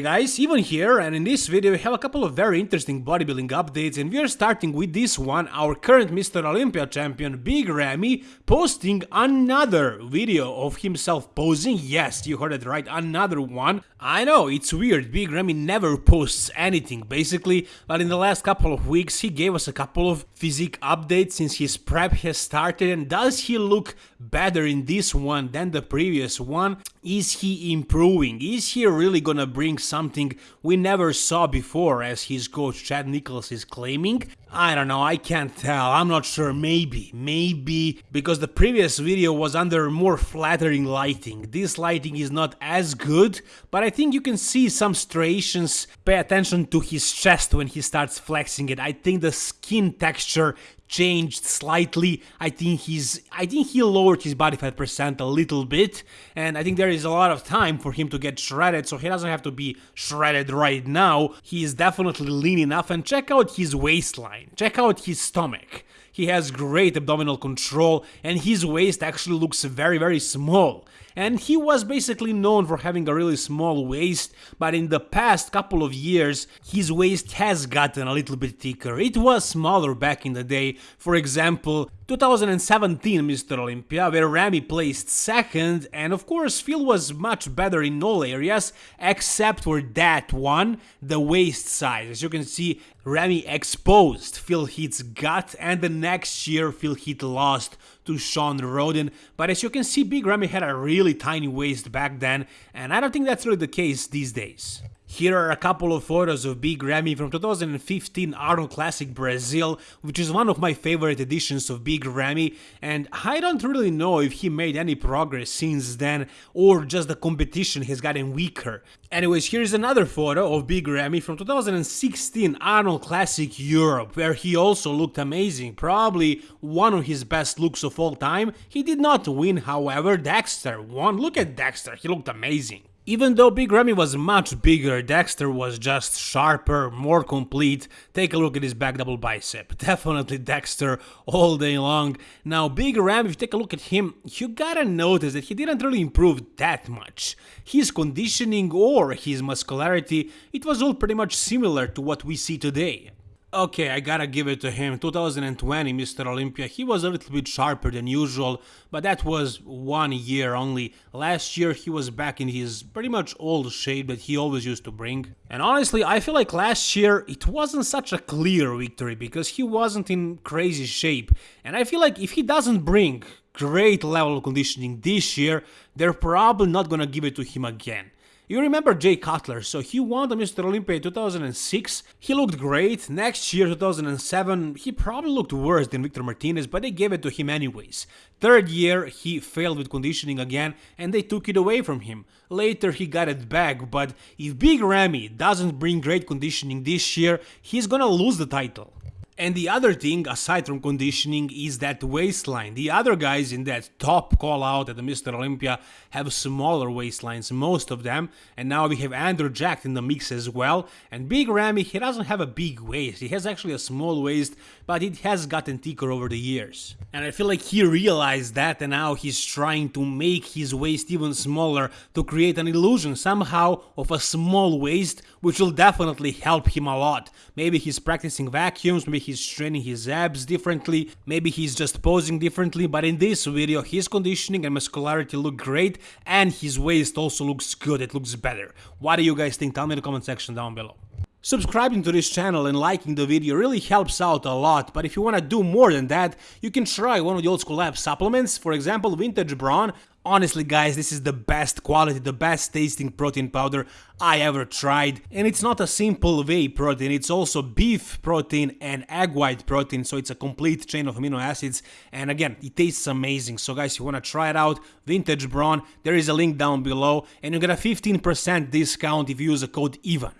Hey guys, Evan here and in this video we have a couple of very interesting bodybuilding updates and we are starting with this one, our current Mr. Olympia champion Big Ramy posting another video of himself posing, yes you heard it right, another one. I know, it's weird, Big Ramy never posts anything basically, but in the last couple of weeks he gave us a couple of physique updates since his prep has started and does he look better in this one than the previous one? Is he improving? Is he really gonna bring something we never saw before as his coach Chad Nichols is claiming? I don't know, I can't tell, I'm not sure, maybe, maybe, because the previous video was under more flattering lighting. This lighting is not as good, but I think you can see some striations. Pay attention to his chest when he starts flexing it. I think the skin texture changed slightly. I think he's I think he lowered his body fat percent a little bit and I think there is a lot of time for him to get shredded so he doesn't have to be shredded right now. He is definitely lean enough and check out his waistline. Check out his stomach. He has great abdominal control and his waist actually looks very very small and he was basically known for having a really small waist, but in the past couple of years his waist has gotten a little bit thicker. It was smaller back in the day, for example 2017 Mr. Olympia, where Ramy placed second, and of course Phil was much better in all areas, except for that one, the waist size. As you can see, Ramy exposed Phil Heath's gut, and the next year Phil Heath lost to Shawn Rhoden, but as you can see, Big Ramy had a really tiny waist back then, and I don't think that's really the case these days. Here are a couple of photos of Big Ramy from 2015 Arnold Classic Brazil, which is one of my favorite editions of Big Ramy, and I don't really know if he made any progress since then, or just the competition has gotten weaker. Anyways, here's another photo of Big Ramy from 2016 Arnold Classic Europe, where he also looked amazing, probably one of his best looks of all time. He did not win, however, Dexter won. Look at Dexter, he looked amazing. Even though Big Ramy was much bigger, Dexter was just sharper, more complete. Take a look at his back double bicep. Definitely Dexter all day long. Now Big Ramy, if you take a look at him, you gotta notice that he didn't really improve that much. His conditioning or his muscularity, it was all pretty much similar to what we see today. Okay, I gotta give it to him. 2020 Mr. Olympia, he was a little bit sharper than usual, but that was one year only. Last year he was back in his pretty much old shape that he always used to bring. And honestly, I feel like last year it wasn't such a clear victory because he wasn't in crazy shape. And I feel like if he doesn't bring great level of conditioning this year, they're probably not gonna give it to him again. You remember Jay Cutler, so he won the Mr. Olympia in 2006, he looked great, next year 2007 he probably looked worse than Victor Martinez, but they gave it to him anyways. Third year he failed with conditioning again and they took it away from him. Later he got it back, but if Big Ramy doesn't bring great conditioning this year, he's gonna lose the title. And the other thing, aside from conditioning, is that waistline. The other guys in that top call out at the Mr. Olympia have smaller waistlines, most of them. And now we have Andrew Jacked in the mix as well. And Big Ramy, he doesn't have a big waist. He has actually a small waist, but it has gotten thicker over the years. And I feel like he realized that and now he's trying to make his waist even smaller to create an illusion somehow of a small waist, which will definitely help him a lot. Maybe he's practicing vacuums, maybe he's training his abs differently, maybe he's just posing differently, but in this video his conditioning and muscularity look great and his waist also looks good, it looks better. What do you guys think? Tell me in the comment section down below. Subscribing to this channel and liking the video really helps out a lot, but if you wanna do more than that, you can try one of the old school lab supplements, for example Vintage Brawn. Honestly guys, this is the best quality, the best tasting protein powder I ever tried. And it's not a simple whey protein, it's also beef protein and egg white protein, so it's a complete chain of amino acids. And again, it tastes amazing. So guys, if you wanna try it out, Vintage Brawn, there is a link down below, and you get a 15% discount if you use the code EVAN.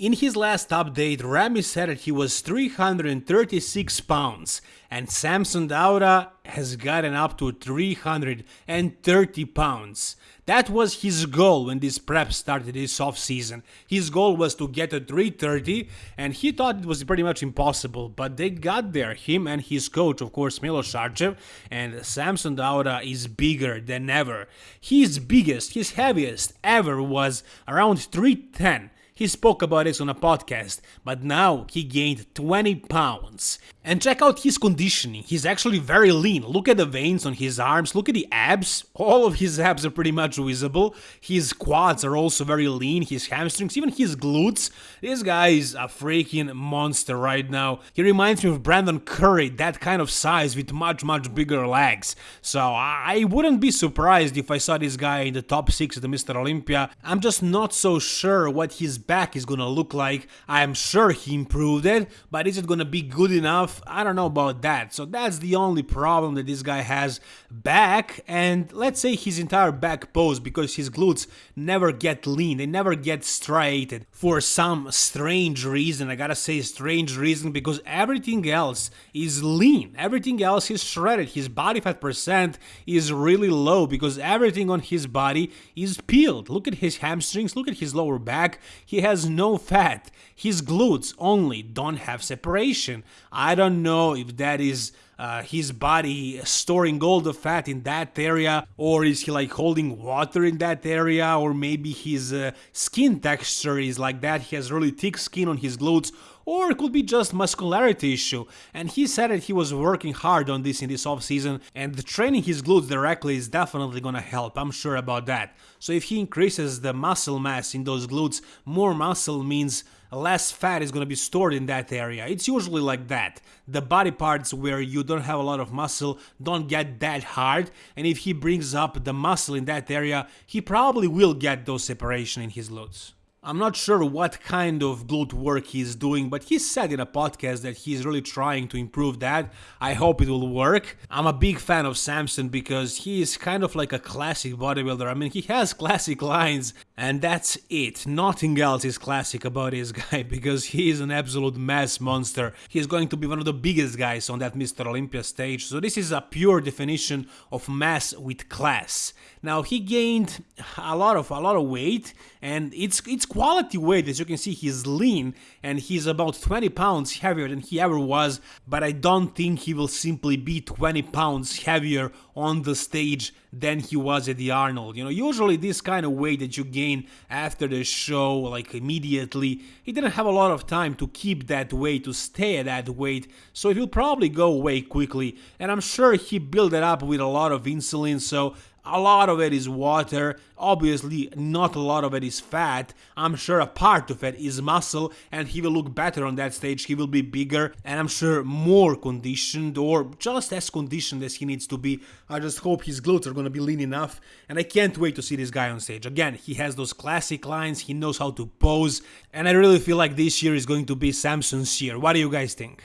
In his last update, Ramy said that he was 336 pounds, and Samson Dauda has gotten up to 330 pounds. That was his goal when this prep started this off season. His goal was to get to 330, and he thought it was pretty much impossible, but they got there. Him and his coach, of course, Milos Sarcev, and Samson Dauda is bigger than ever. His biggest, his heaviest ever was around 310 he spoke about this on a podcast, but now he gained 20 pounds. And check out his conditioning, he's actually very lean. Look at the veins on his arms, look at the abs. All of his abs are pretty much visible. His quads are also very lean, his hamstrings, even his glutes. This guy is a freaking monster right now. He reminds me of Brandon Curry, that kind of size with much, much bigger legs. So I wouldn't be surprised if I saw this guy in the top 6 of the Mr. Olympia. I'm just not so sure what his back is gonna look like. I am sure he improved it, but is it gonna be good enough? I don't know about that. So that's the only problem that this guy has back and let's say his entire back pose because his glutes never get lean, they never get striated for some strange reason. I gotta say strange reason because everything else is lean, everything else is shredded. His body fat percent is really low because everything on his body is peeled. Look at his hamstrings, look at his lower back. He has no fat. His glutes only don't have separation. I don't know if that is uh, his body storing all the fat in that area or is he like holding water in that area or maybe his uh, skin texture is like that he has really thick skin on his glutes or it could be just muscularity issue and he said that he was working hard on this in this off season and training his glutes directly is definitely gonna help i'm sure about that so if he increases the muscle mass in those glutes more muscle means less fat is going to be stored in that area. It's usually like that. The body parts where you don't have a lot of muscle don't get that hard, and if he brings up the muscle in that area, he probably will get those separation in his glutes. I'm not sure what kind of glute work he's doing, but he said in a podcast that he's really trying to improve that. I hope it will work. I'm a big fan of Samson because he is kind of like a classic bodybuilder. I mean, he has classic lines, and that's it. Nothing else is classic about this guy because he is an absolute mass monster. He is going to be one of the biggest guys on that Mr. Olympia stage. So this is a pure definition of mass with class. Now he gained a lot of a lot of weight and it's it's quality weight as you can see he's lean and he's about 20 pounds heavier than he ever was but I don't think he will simply be 20 pounds heavier on the stage than he was at the Arnold. You know, usually this kind of weight that you gain after the show, like immediately, he didn't have a lot of time to keep that weight, to stay at that weight, so it will probably go away quickly. And I'm sure he built it up with a lot of insulin, so a lot of it is water, obviously not a lot of it is fat, I'm sure a part of it is muscle and he will look better on that stage, he will be bigger and I'm sure more conditioned or just as conditioned as he needs to be. I just hope his glutes are gonna be lean enough and I can't wait to see this guy on stage. Again, he has those classic lines, he knows how to pose and I really feel like this year is going to be Samson's year. What do you guys think?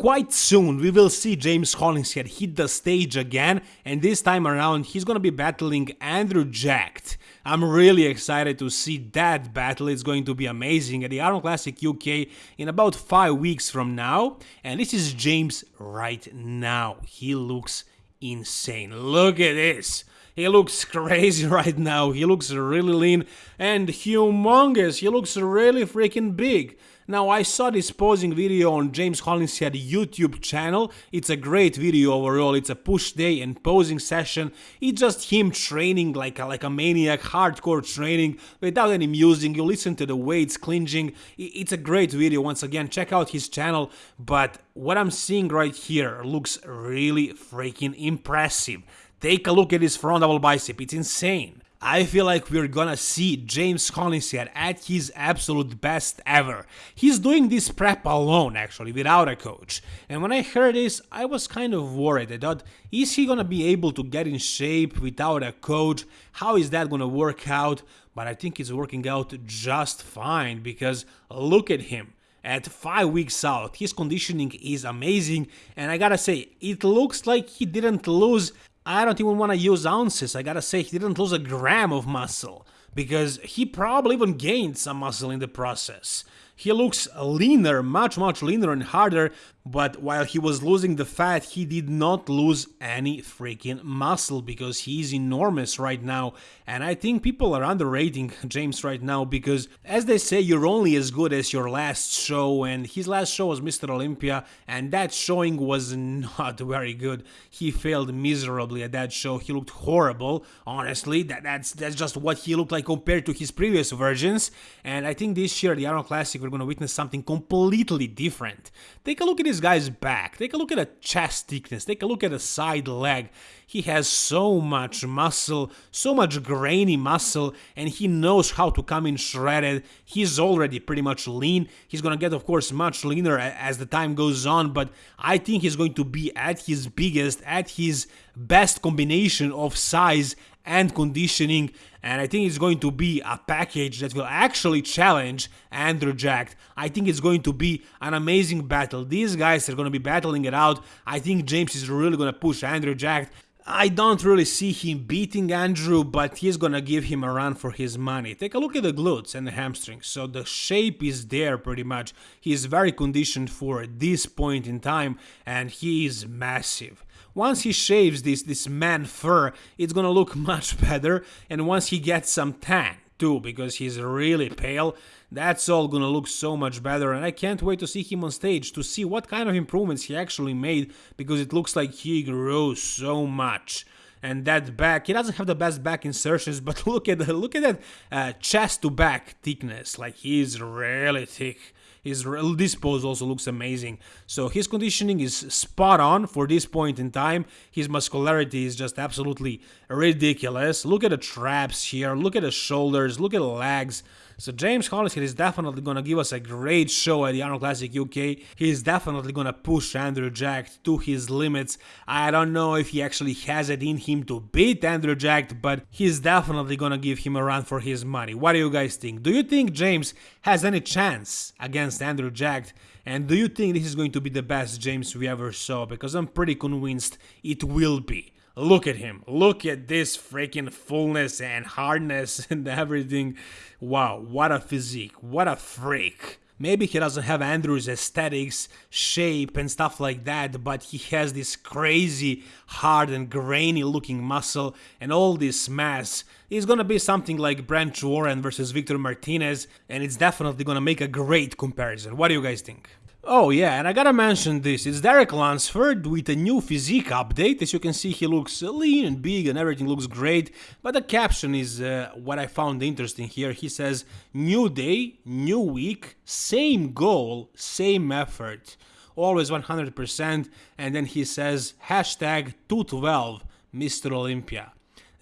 Quite soon we will see James Hollingshead hit the stage again and this time around he's gonna be battling Andrew Jacked. I'm really excited to see that battle, it's going to be amazing at the Arnold Classic UK in about 5 weeks from now and this is James right now. He looks insane. Look at this. He looks crazy right now. He looks really lean and humongous. He looks really freaking big. Now I saw this posing video on James Hollingshead YouTube channel, it's a great video overall, it's a push day and posing session, it's just him training like a, like a maniac, hardcore training, without any music, you listen to the weights clinching, it's a great video, once again check out his channel, but what I'm seeing right here looks really freaking impressive. Take a look at his front double bicep, it's insane. I feel like we're gonna see James Hollingshead at his absolute best ever. He's doing this prep alone actually, without a coach. And when I heard this, I was kind of worried. I thought, is he gonna be able to get in shape without a coach? How is that gonna work out? But I think it's working out just fine because look at him at 5 weeks out. His conditioning is amazing and I gotta say, it looks like he didn't lose I don't even want to use ounces. I gotta say, he didn't lose a gram of muscle because he probably even gained some muscle in the process. He looks leaner, much much leaner and harder, but while he was losing the fat, he did not lose any freaking muscle because he's enormous right now. And I think people are underrating James right now because, as they say, you're only as good as your last show. And his last show was Mr. Olympia, and that showing was not very good. He failed miserably at that show. He looked horrible, honestly. That, that's that's just what he looked like compared to his previous versions. And I think this year, the Arnold Classic, we're going to witness something completely different. Take a look at his guy's back. Take a look at the chest thickness. Take a look at the side leg. He has so much muscle, so much grainy muscle, and he knows how to come in shredded. He's already pretty much lean. He's gonna get, of course, much leaner as the time goes on, but I think he's going to be at his biggest, at his best combination of size and conditioning and I think it's going to be a package that will actually challenge Andrew Jacked. I think it's going to be an amazing battle. These guys are going to be battling it out. I think James is really going to push Andrew Jacked. I don't really see him beating Andrew, but he's gonna give him a run for his money. Take a look at the glutes and the hamstrings. So the shape is there pretty much. He's very conditioned for this point in time, and he is massive. Once he shaves this this man fur, it's gonna look much better, and once he gets some tan too, because he's really pale, that's all gonna look so much better. And I can't wait to see him on stage to see what kind of improvements he actually made because it looks like he grew so much. And that back he doesn't have the best back insertions but look at the, look at that uh, chest to back thickness. Like he's really thick his this pose also looks amazing. So his conditioning is spot on for this point in time. His muscularity is just absolutely ridiculous. Look at the traps here. Look at the shoulders. Look at the legs. So James Hollingshead is definitely gonna give us a great show at the Arnold Classic UK. He is definitely gonna push Andrew Jacked to his limits. I don't know if he actually has it in him to beat Andrew Jacked, but he's definitely gonna give him a run for his money. What do you guys think? Do you think James has any chance against Andrew Jacked? And do you think this is going to be the best James we ever saw? Because I'm pretty convinced it will be. Look at him. Look at this freaking fullness and hardness and everything. Wow, what a physique. What a freak. Maybe he doesn't have Andrew's aesthetics, shape, and stuff like that, but he has this crazy, hard, and grainy looking muscle and all this mass. It's gonna be something like Branch Warren versus Victor Martinez, and it's definitely gonna make a great comparison. What do you guys think? Oh yeah, and I gotta mention this, it's Derek Lunsford with a new physique update. As you can see, he looks lean and big and everything looks great, but the caption is uh, what I found interesting here. He says, new day, new week, same goal, same effort, always 100%, and then he says, hashtag 212, Mr. Olympia.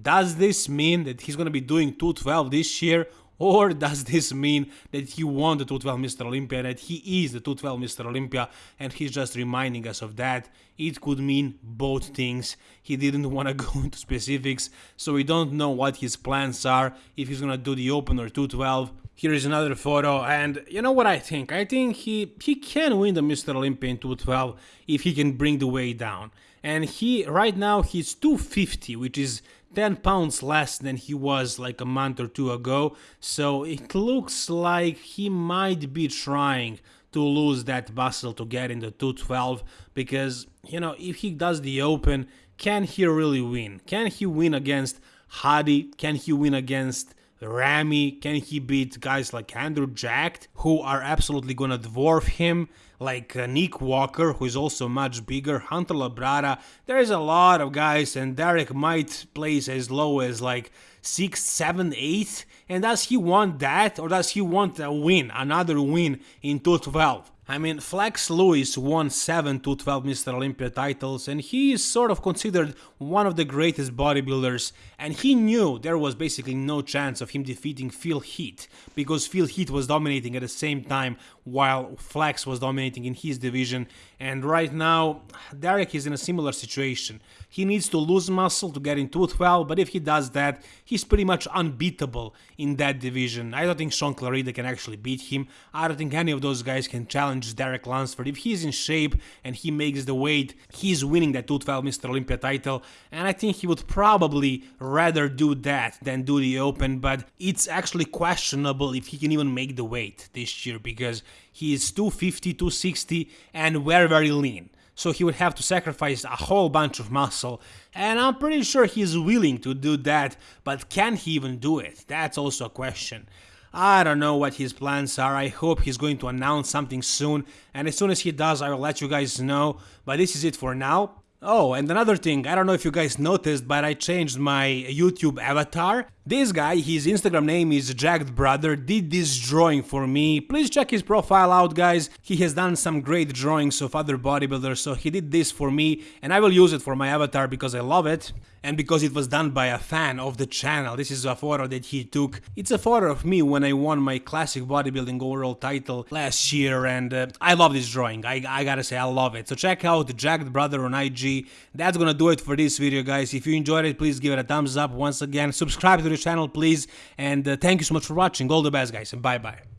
Does this mean that he's gonna be doing 212 this year or does this mean that he won the 212 Mr. Olympia, that he is the 212 Mr. Olympia, and he's just reminding us of that? It could mean both things. He didn't want to go into specifics, so we don't know what his plans are, if he's gonna do the Open or 212. Here is another photo, and you know what I think? I think he, he can win the Mr. Olympia in 212 if he can bring the weight down. And he, right now, he's 250, which is 10 pounds less than he was like a month or two ago, so it looks like he might be trying to lose that muscle to get into 212 because, you know, if he does the open, can he really win? Can he win against Hadi? Can he win against Ramy? Can he beat guys like Andrew Jacked, who are absolutely gonna dwarf him? Like uh, Nick Walker, who is also much bigger, Hunter Labrada. There's a lot of guys, and Derek might place as low as like 6, 7, 8. And does he want that, or does he want a win, another win in 212? I mean, Flex Lewis won 7 to 12 Mr. Olympia titles, and he is sort of considered one of the greatest bodybuilders, and he knew there was basically no chance of him defeating Phil Heath, because Phil Heath was dominating at the same time while Flex was dominating in his division, and right now, Derek is in a similar situation. He needs to lose muscle to get into 12, but if he does that, he's pretty much unbeatable in that division. I don't think Shaun Clarida can actually beat him, I don't think any of those guys can challenge challenge Derek Lunsford. If he's in shape and he makes the weight, he's winning that 212 Mr. Olympia title. And I think he would probably rather do that than do the Open, but it's actually questionable if he can even make the weight this year because he is 250, 260 and very, very lean so he would have to sacrifice a whole bunch of muscle, and I'm pretty sure he's willing to do that, but can he even do it? That's also a question. I don't know what his plans are. I hope he's going to announce something soon, and as soon as he does, I will let you guys know. But this is it for now. Oh, and another thing, I don't know if you guys noticed, but I changed my YouTube avatar. This guy, his Instagram name is Jagged Brother, did this drawing for me. Please check his profile out, guys. He has done some great drawings of other bodybuilders, so he did this for me, and I will use it for my avatar because I love it. And because it was done by a fan of the channel, this is a photo that he took. It's a photo of me when I won my classic bodybuilding overall title last year, and uh, I love this drawing. I, I gotta say, I love it. So check out Jagged Brother on IG. That's gonna do it for this video, guys. If you enjoyed it, please give it a thumbs up once again. Subscribe to the channel, please. And uh, thank you so much for watching. All the best, guys, and bye bye.